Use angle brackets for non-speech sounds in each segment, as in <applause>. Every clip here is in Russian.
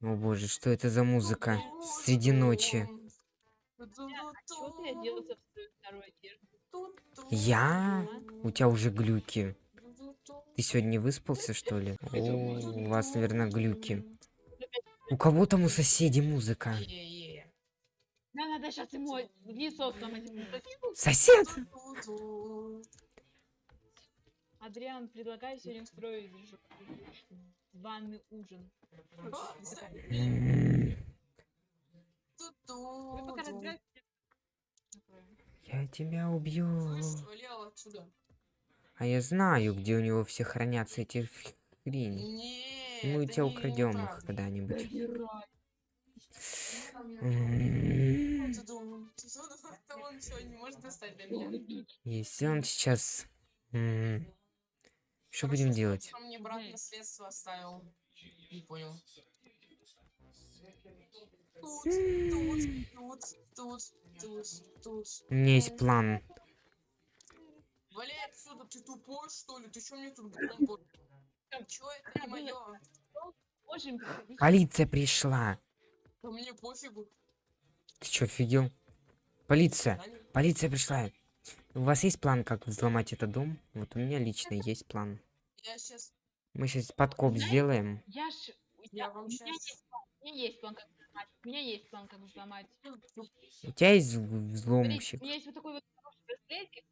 О боже, что это за музыка? Среди ночи. Я? У тебя уже глюки. Ты сегодня выспался, что ли? О, у вас, наверное, глюки. У кого там у соседей музыка? Да, надо сейчас ему лицо сломать. Сосед! Адриан, предлагаю сегодня устроить ж- званый ужин. Я тебя убью. А я знаю, где у него все хранятся эти хрени. Мы у тебя украдем их когда-нибудь. Если он сейчас... Что будем что- делать? что мне брат наследство оставил. Не понял. Тут, тут, тут, тут, тут, тут. У меня есть план. Валяй отсюда, ты тупой, что ли? Ты чё мне тут Чё это не моё? Полиция пришла. Да мне пофигу. Ты что, офигел? Полиция! Полиция пришла. У вас есть план, как взломать этот дом? Вот у меня лично есть план. Я сейчас, Мы сейчас подкоп сделаем. Я ж... я Я, вам у меня сейчас... есть план. У меня есть план, как взломать. У меня есть план, как взломать. У тебя есть взломщик? у меня есть вот такой вот хороший браслетик.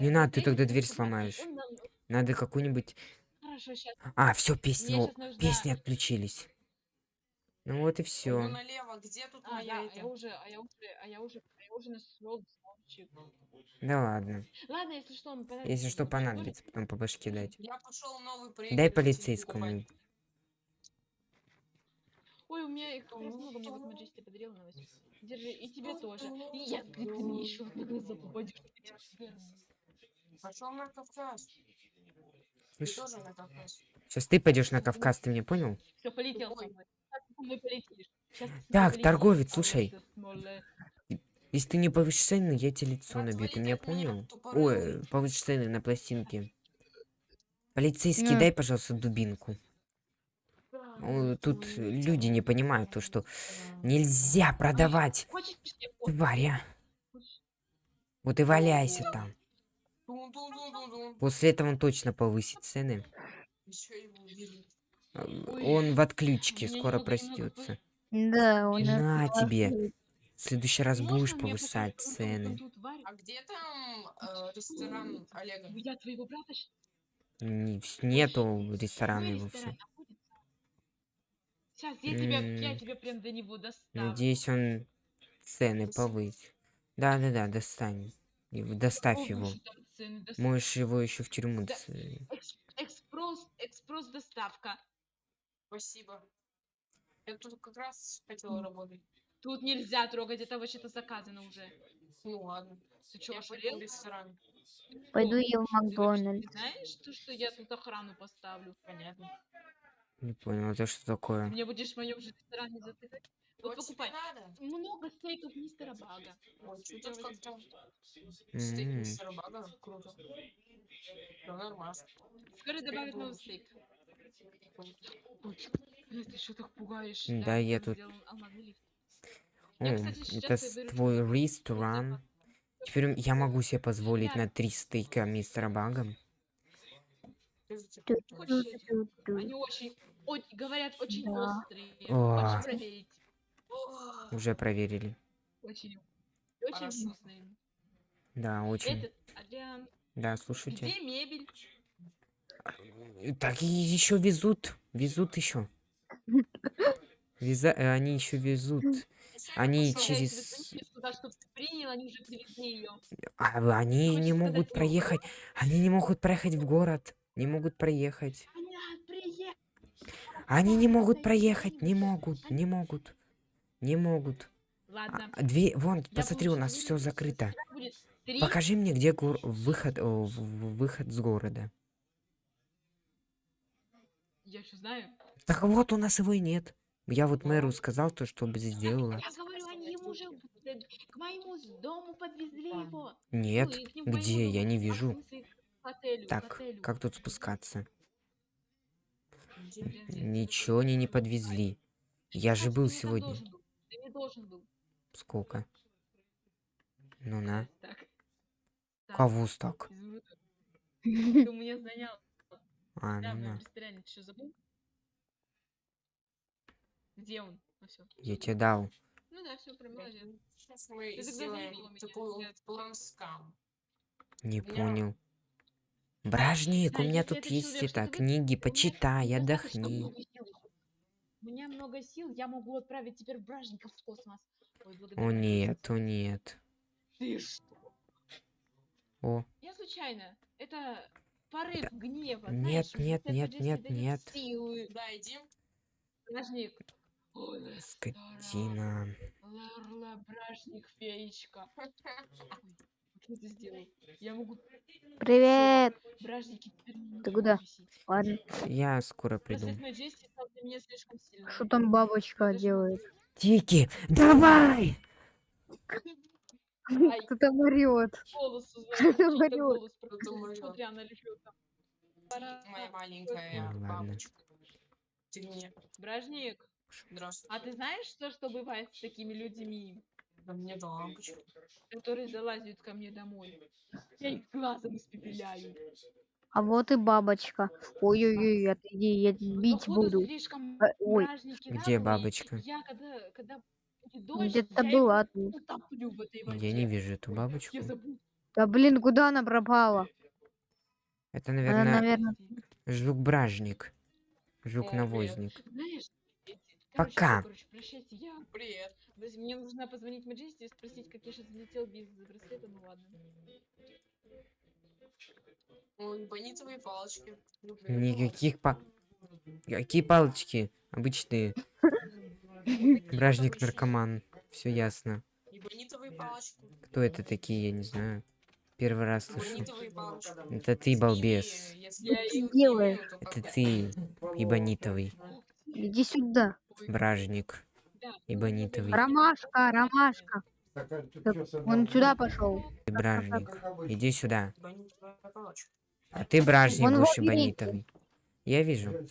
Не надо, ты тогда дверь сломаешь. Надо какую-нибудь... Хорошо, сейчас. А, все, песни, песни отключились. Ну вот и все. налево, где тут А, я уже, а я уже, а я уже, нашел взломщик. Да ладно. Ладно, если что, мы понадобится Если что понадобится, потом по башке дать. Я пошел новый Дай проигрыватель полицейскому. Ой, у меня их много, мне вот Маджести подарил на восьми. Держи, и тебе тоже. И я, ты мне еще на глаза попадешь. Пошел на Кавказ. Ты тоже на Кавказ. сейчас ты пойдешь на Кавказ, ты меня понял? Все, полетел. Сейчас ты полетишь. Так, торговец, слушай. Если ты не повысишь цены, я тебе лицо набью, ты меня понял? Ой, повысишь цены на пластинки. Полицейский, дай, пожалуйста, дубинку. Тут люди не понимают то, что нельзя продавать тварь, а? Вот и валяйся там. Тун-тун-тун-тун-тун. После этого он точно повысит цены. Ой, Он в отключке, скоро простется. Да, нас На тебе. В следующий раз Можно будешь повышать цены. А где там э, ресторан Олега? Я твоего брата Нету ресторана его все. Сейчас я тебя, я тебя прям до него доставлю. Надеюсь, он цены повысит. Да-да-да, достань. Его- Доставь Ого, его. цены дос- Можешь его еще в тюрьму. Да. ц- Экс- Экспресс, экспресс доставка. Спасибо. Я тут как раз хотела работать. Тут нельзя трогать, это вообще-то заказано уже. Ну ладно. Ты что, пойду ошалел? ресторан. Пойду я в Ты Макдональдс. Ты знаешь, то, что я тут охрану поставлю? Понятно. Не понял, это что Ты такое? мне будешь в моем же ресторане затыкать? Вот Вот покупай. Много стейков мистера Бага. Ой, чё тут как-то... Стейк мистера Бага. Круто. Да, нормально. Скоро добавят новый стейк. Ты что так пугаешь? Да, я тут- сделан алмазный лифт. О, Я, кстати, сейчас это я выручу твой ресторан. запас. Теперь я могу себе позволить на три стейка мистера Бага. Типа? Они очень, очень, говорят, очень Да. острые. О. Хочешь проверить? О, Уже проверили. Очень, очень вкусные. Да, очень. Этот, Адриан, Да, слушайте. где мебель? Так и еще везут. Везут еще. <laughs> Веза... э, Они еще везут. Они через- они. А не могут проехать. Они не могут проехать в город. Не могут проехать. Они не могут проехать. Не могут. Не могут. Не могут. Ладно. А, Две... Вон, я посмотри, у нас все закрыто. Покажи мне, где гор... выход... о, выход с города. Я знаю. Так вот, у нас его и нет. Я вот мэру сказал то, чтобы сделала. Я говорю, они ему уже к моему дому подвезли его. Нет. Ну, нему- к Где? Я не вижу. отелю, Так, отелю. как тут спускаться? Ничего они не подвезли. Я же был сегодня. должен был. Ты не должен был. Сколько? Ну на. Кого <laughs> так? извини. <laughs> Ты у меня занял. А, ну на. престарелый, ты что, забыл? Где он? Ну все. Я тебе дал. Ну да, все, прям молодец. Сейчас мы Ты сделаем такой я- план скам. Не меня- понял. Бражник, у меня тут есть человек это, книги, почитай, отдохни. У меня много сил, я могу отправить теперь бражников в космос. Ой. О нет, о нет. Ты что? О, Я случайно. Это порыв гнева. Нет, знаешь, нет, нет, нет, нет. Силы. Да, иди. Бражник. Скотина. Ларла, бражник, феечка. Я это сделал? Я могу... Привет. Бражники Ты куда? Ладно. Я скоро приду. Что там бабочка делает? Тики, давай! Ай. Кто там Что голос Кто прокатился. говорю? Смотри, она лежит там. Моя маленькая бабочка. Ты мне. Бражник, Здравствуй. а ты знаешь, что, что бывает с такими людьми, Да мне лампочку. которые залазят ко мне домой? Я их глазом испепеляю. А вот и бабочка. Ой-ой-ой, отойди, я бить Походу, буду. слишком Э, ой. Где бабочка? Я когда, когда Где-то я была тут. Я не вижу эту бабочку. Я. Да блин, куда она пропала? Это, Она, наверное, наверное, жук-бражник. О, Жук-навозник. Знаешь, Пока. короче, прощайте, я Привет. Подожди, Мне нужно позвонить Маджести и спросить, как я сейчас взлетел без браслета, ну ладно. Ой, бонитовые палочки. Люблю. Никаких па... Какие палочки? Обычные. Бражник-наркоман. Все ясно. Кто это такие, я не знаю. Первый раз слышу. Это ты, балбес. Это ты, ибонитовый. Иди сюда. Бражник. Ибонитовый. Ромашка, ромашка. Так, Он сюда пошел. Ты бражник. Иди сюда. А ты бражник Он будешь ибонитовый. Я вижу.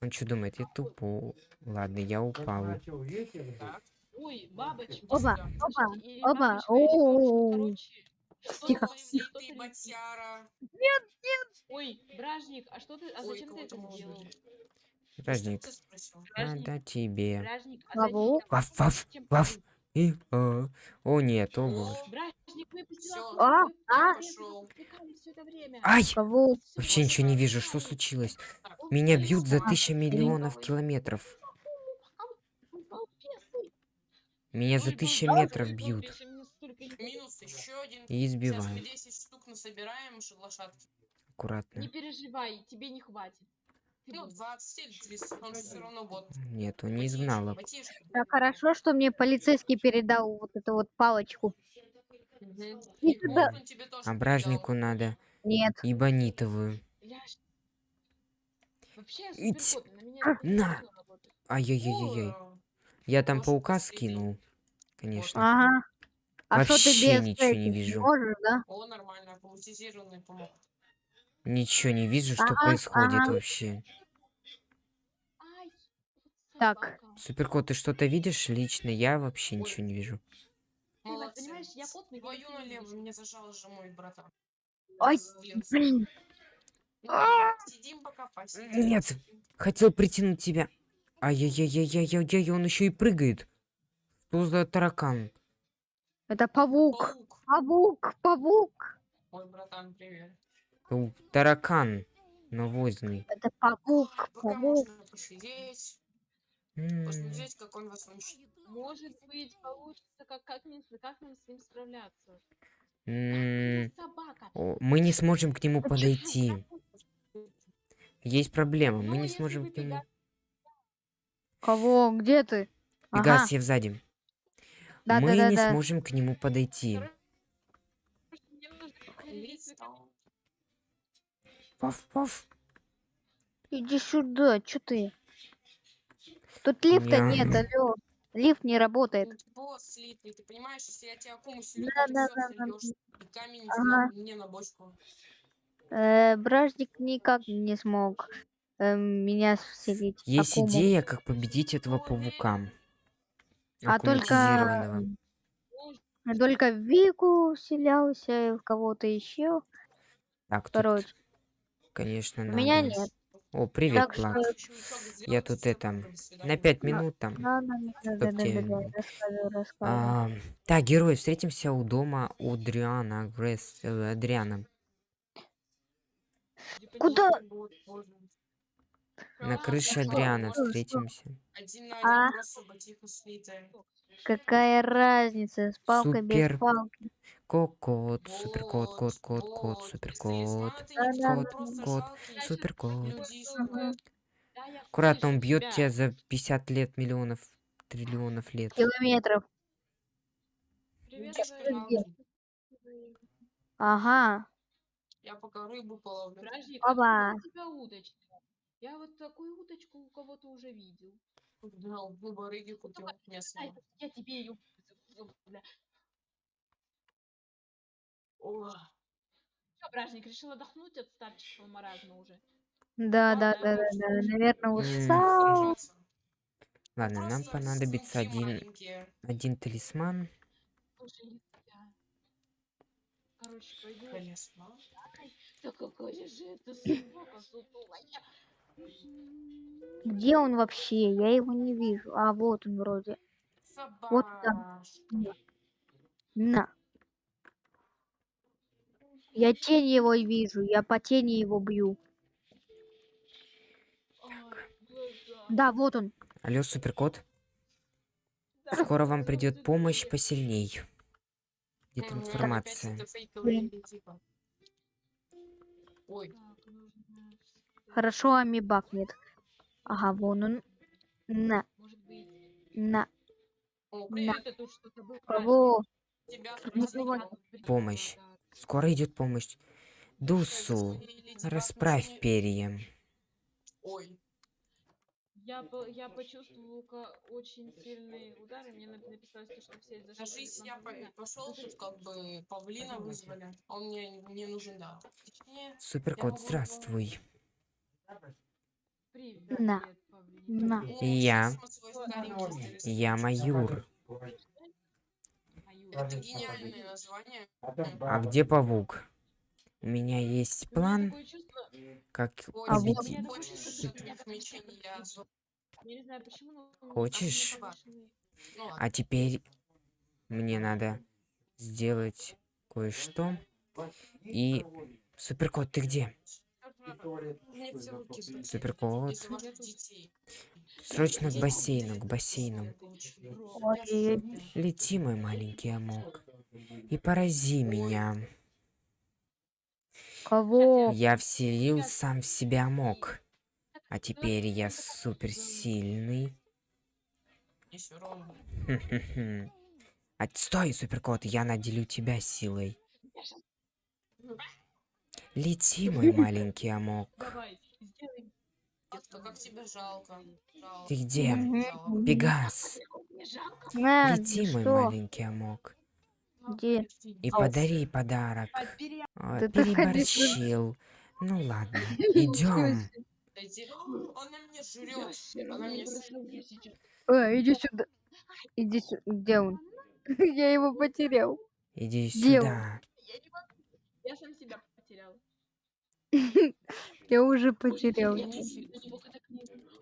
Он что думает? Я тупо. Ладно, я упал. Ой, бабочки. Опа, опа, опа, Тихо. ты- ботяра. Ой, бражник, а что ты, а зачем ты это сделал? Бражник, Надо тебе. а Кого? Ваф, ваф, ваф. И, а. О нет, о боже. О. А, а. Ай! Вообще ничего не вижу, что случилось? Так, Меня бьют за тысяча миллионов километров. Меня за тысяча метров бьют. И избивают. 10 штук насобираем ш- лошадки. Аккуратно. Не переживай, тебе не хватит. Ну, будешь. 20 или 30, он все равно бот. Нет, он не изгнал. их. Ботишь. Так хорошо, что мне полицейский передал вот эту вот палочку. И И тебе тоже А бражнику надо Нет. ибонитовую. Я ж- Вообще, я Ить. на это. Ай-яй-яй-яй. Я там Может, паука скинул. Конечно. Ага. А что ты без ничего не вижу. можешь, да? О, нормально, автоматизированный помог. Ничего не вижу, что Ага, происходит ага. вообще. Так. Суперкот, ты что-то видишь лично? Я вообще Ой. ничего не вижу. Молодцы. понимаешь, я потный, Твою налево мне зажал же мой братан. Пиздец. блин. Сидим пока, посидим. Нет. Хотел притянуть тебя. Ай-яй-яй-яй-яй-яй, он еще и прыгает. Что за таракан? Это павук. Паук. Павук, павук. Ой, братан, привет. У, Таракан. Навозный. Это можно посидеть, М, посмотреть, как он вас уничтожит. Может быть, получится, как, как, как нам с ним справляться. Мы не сможем к нему подойти. Есть проблема, Ну, мы не сможем к нему. Кого? Где ты? Ага. Пегас, я сзади. Да, мы да, да, не да. сможем к нему подойти. Мне нужно Листал. Паф-паф. Иди сюда, что ты? Тут лифта Ня. нет, алло. Лифт не работает. Тут босс слитый, ты понимаешь, если я тебя акуму сильно Да, да, да, да, камень Ага. мне на бочку. Э, бражник никак не смог. эм, меня вселить. Есть Акуму. идея, как победить этого паука. А только, только в Вику вселялся, и в кого-то еще. Так, тут, Короче, конечно, у надо. меня нет. О, привет, Так что- Плак. Ещё итог сделать, Я тут это. На пять минут там. Да, да, так, герой, встретимся у дома у Адриана Гресс, э, Адриана. Куда? На крыше. Адриана Что? встретимся. А? Какая разница, с палкой Супер. без палки. Кот, супер кот, кот, кот, кот, супер кот. Кот, кот, супер кот. Аккуратно, он бьет тебя. за 50 лет, миллионов, триллионов лет. Километров. Ага. Я пока рыбу половлю. Подожди, какая у тебя удочка? Я вот такую удочку у кого-то уже видел. Да, в барыги купил я тебе ее... О, Что, бражник, решил отдохнуть от старческого маразма уже? Да, да, да, да, да. Наверное, устал. Ладно, нам понадобится один, один талисман. Слушай, не тебя. Короче, пойду. Талисман. Да какая же это собака сутулая. Где он вообще? Я его не вижу. А, вот он вроде. Вот там. На. Я тень его вижу. Я по тени его бью. Глаза. Да, вот он. Алло, суперкот. Да, Скоро вам придет помощь посильней. Фейковые Блин. или типа. Так. Хорошо, амибак нет. Ага, вон он. На, на. о, На. привет. Это тут что-то было. Кого? Ну, Помощь. Скоро идет помощь. Дусу, расправь перья. Ой, Я, по- я почувствовала ка- очень сильные удары. Мне нап- написалось, то, что все зашли. кажись, я пошел тут как бы павлина вызвали, он мне не нужен, да. Точнее, Суперкот, могу здравствуй. Привет, На. Павлин. На. Я. Я Маюр. Мою. Это гениальное название. А где павук? У меня есть план, как А хочешь Ну. А теперь мне надо сделать кое-что. И... Суперкот, ты где? Суперкот. Срочно к бассейну, к бассейну. Ой, Лети, мой маленький амок. И порази меня. кого? Я вселил сам в себя амок. А теперь я суперсильный. Отстой, суперкот, я наделю тебя силой. Лети, мой маленький амок. Давай, сделай. Детка, как тебя жалко. Жалко. Ты где? Жалко. Пегас. На, лети, мой что? маленький амок. Где? И подари подарок. Ты ходи переборщил. Ну ладно, <laughs> идем. Она меня жрет. Она меня с- А, иди сюда. Иди сюда. Где он? <laughs> Я его потерял. Иди Где сюда. Я сам себя потерял. <laughs> Я уже потерял.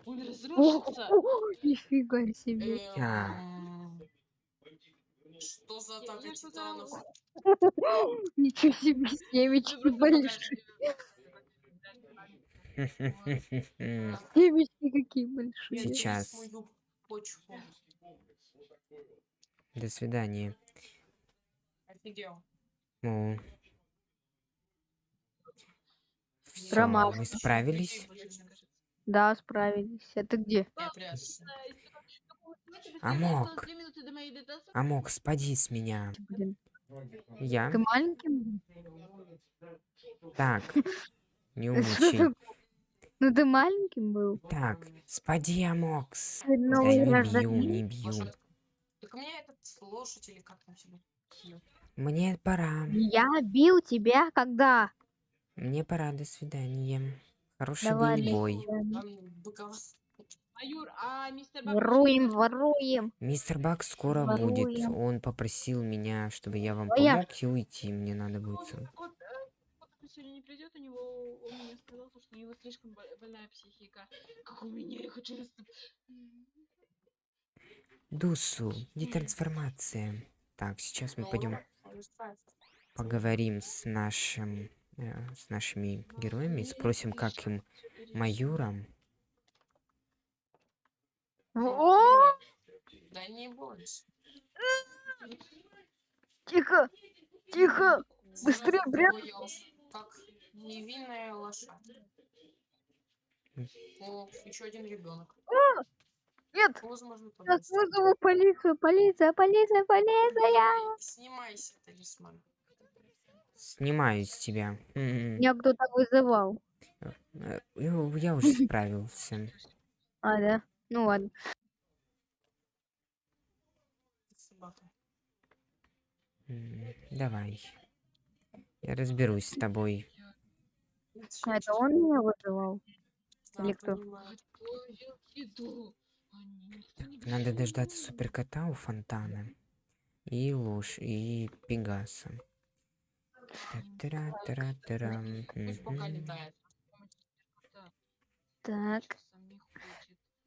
Он разрушится. Нифига себе. Эм, Что за атака титанов? Ничего себе, семечки большие. Семечки какие большие. Сейчас. До свидания. Офигел. Ну. Промах. мы справились. Да, справились. Это где? Амок. Амок, спади с меня. Блин. Я? Ты маленьким? <laughs> был? Так. Не умничай. Ну ты маленьким был. Так, спади, Амокс. Ты Да не бью, не бью. Может, Так у меня этот лошадь или как там себе? Мне пора. Я бил тебя когда? Мне пора, до свидания. Хороший Давай, был бой. Майор, а мистер Бак... Воруем, воруем. Мистер Бак скоро будет. Воруем. Он попросил меня, чтобы я вам Твоя помог и уйти. Мне надо будет. Э, вот он сегодня не придет, у него, он мне сказал, что у него слишком бо- больная психика. Как у меня, я хочу... Дусу, детрансформация. Так, сейчас мы пойдем он поговорим с нашим, с нашими героями, спросим, как им майорам. Да не бойся. тихо, тихо. Быстрее, боялся, Как невинная лошадь. О, еще один ребенок. Нет, Возможно, сейчас вызову полицию, полиция, полиция, полиция. Снимайся, талисман. Снимаю с тебя. Меня кто-то вызывал. э, Я я уже <laughs> справился. А, да? Ну ладно. Давай. Я разберусь с тобой. А это он меня вызывал? Или кто? Надо дождаться суперкота у фонтана. И ложь, и пегаса. Та-тара-тара-тара, Пусть пока мгм. летает. Да, Так,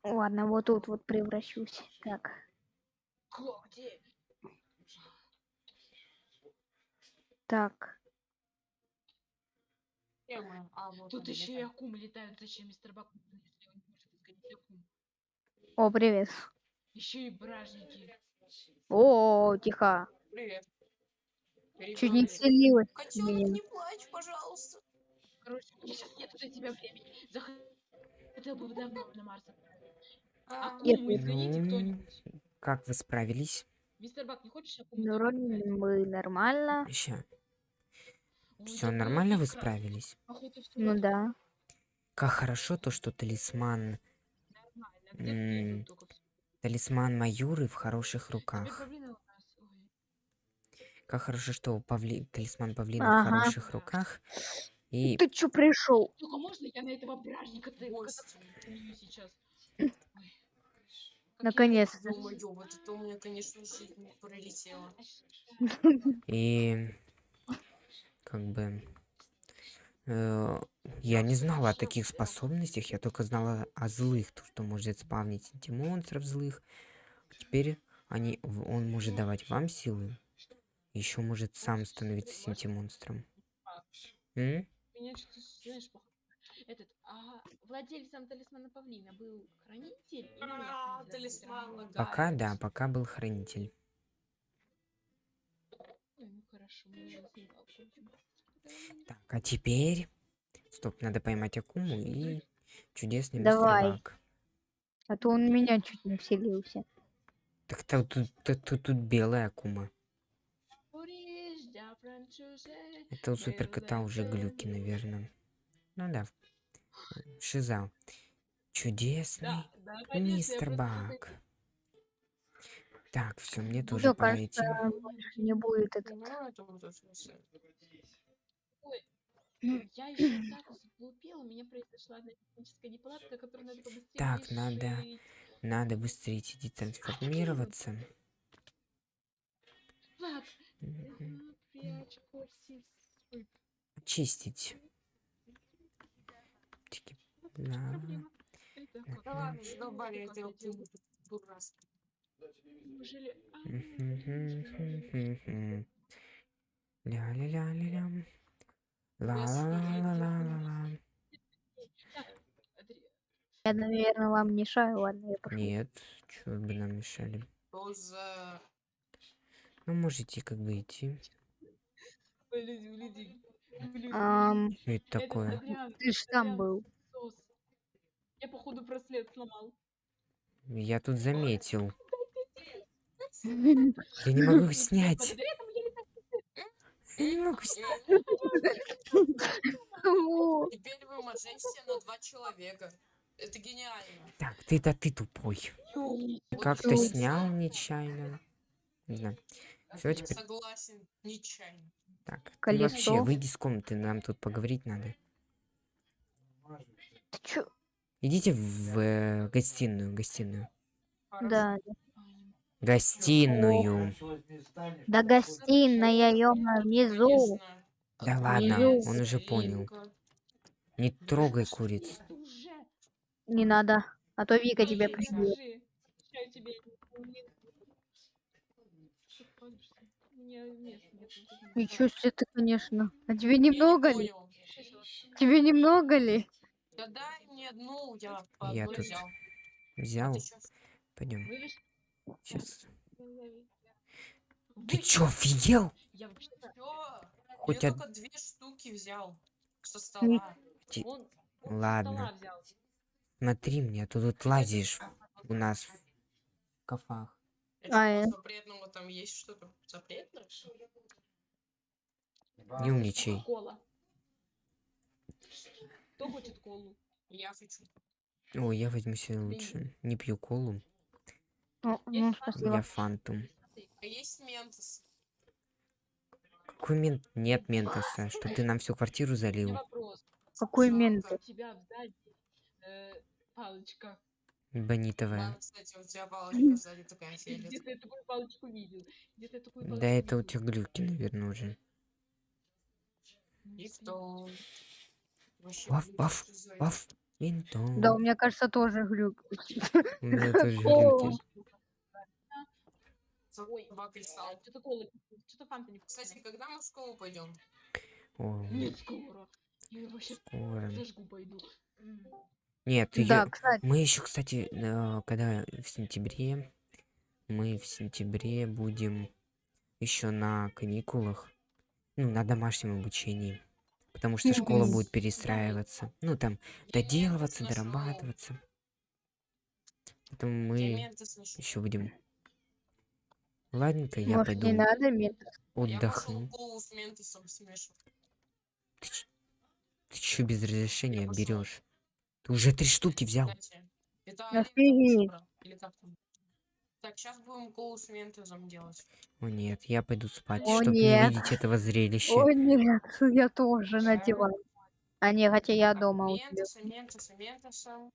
ладно, вот тут вот превращусь. Так, так. А, вот Тут еще и акумы летают. Зачем мистер Бак, если он не может изгонять акум? О, привет. Еще и бражники. О, тихо. Привет. Чуть не в Котенок, не плачь, пожалуйста. Короче, сейчас нет для тебя времени. Захотел бы давно на Марс. А, Нет, Акуму изгоните Ну, кто-нибудь. Как вы справились? Мистер Бак, не хочешь акуму? Ну, вроде мы нормально. Ой, Все нормально вы справились? Ну да. Как хорошо то, что талисман, талисман Майоры в хороших руках. павлина у нас. Ой. Как хорошо, что павли... талисман павлина в Ага. хороших руках. И Ты чё пришел? Только можно я на этого бражника поменю сейчас? Наконец-то. Ё-моё, вот это у меня, конечно, жизнь пролетела. И как бы э, я не знала о таких способностях, я только знала о злых, то, что может спавнить антимонстров злых. Теперь они, в- он может давать вам силы, еще может сам становиться синтимонстром. М? Меня что-то, знаешь, пох- Этот, а владельцем талисмана павлина был хранитель? А, талисман лагает. Пока да, пока был хранитель. Ну хорошо. Так, а теперь... Стоп, надо поймать Акуму и чудесный Давай. мистер Бак. А то он меня чуть не вселился. Так то- тут, тут, тут, тут белая Акума. Это у суперкота уже глюки, наверное. Ну да. Шиза. Чудесный Да, да, конечно, мистер Бак. Так, все, мне тоже Всё, пора кажется, идти. больше не будет это. Ну, это вот это всё. Я еще так заглупела, у меня произошла одна техническая неполадка, которую надо побыстрее Так, надо решить. Надо быстрее идти трансформироваться. Влад, Мгм. э, прячь когти. Ой, Очистить. Тики. Да. Ля-ля-ля-ля-лям. Ла-ла-ла-ла-ла-ла. Я, наверное, вам мешаю. Ладно, я пошел. Нет, чё бы нам мешали. Что за... Ну, можете как бы идти. Ой, люди, люди, люди. Ам, <laughs> Что это такое? Ты ж там был. Я, походу, браслет сломал. Я тут заметил. <laughs> Я не могу <laughs> снять. Я не могу снять. Теперь вы мажете на два человека. Это гениально. Так, ты-то ты тупой. Как-то это снял нечаянно. Не знаю. Всё, Я теперь- Согласен, нечаянно. Так, ты вообще выйди из комнаты, нам тут поговорить надо. Ты чё? Идите в э, гостиную, гостиную. Да. Гостиную. Да гостиная, ёма, внизу. Да А, ладно, Внизу. он уже понял. Не трогай куриц. Не надо. А то Вика тебе не- Что ты Ничего себе ты, конечно. А тебе немного ли? Тебе немного ли? Да дай мне одну, я по Я одной тут взял. А ты? Пойдем. Сейчас. Ты чё, офигел? Я? Хоть я только две штуки взял со стола. Ти- Он, он со Ладно. стола. Смотри мне, а то тут лазишь у нас в кафах. Это А, э. запретного там есть что-то? Запретное? Не умничай. Кола. Кто хочет колу? Я хочу. Ой, я возьму себе лучше. Не пью колу, О, ну, я фанту. А есть ментос? Какой мент? Нет ментоса, что ты нам всю квартиру залил. Какой мент? У тебя сзади э, палочка. Бонитовая. Да это у тебя глюки, наверное, уже. И кто? Вообще, Ваф, Паф, винтон. Да, у меня кажется, тоже глюк. У меня <laughs> тоже глюки. Ой, кристалла. Что-то кола, что-то фанта не Кстати, когда мы в школу пойдем? Нет, скоро. Я вообще скоро. зажгу пойду. Нет, Да, кстати. мы еще, кстати, э, когда в сентябре, мы в сентябре будем еще на каникулах, ну, на домашнем обучении. Потому что школа Мгм. будет перестраиваться. Ну, там, доделываться, дорабатываться. Поэтому мы ментос еще будем. Ладненько, я Может, не пойду надо мент? Я пошел отдохну. Ты, ч- ты че без разрешения берешь? Ты уже три штуки взял. Офигеть. лучше брал, Или как там? Так, сейчас будем колу с ментосом делать. О нет, я пойду спать, О, чтобы не нет. видеть этого зрелища. О, нет, я тоже надеваю. А не, хотя я дома у тебя. Ментоса, ментоса, ментоса.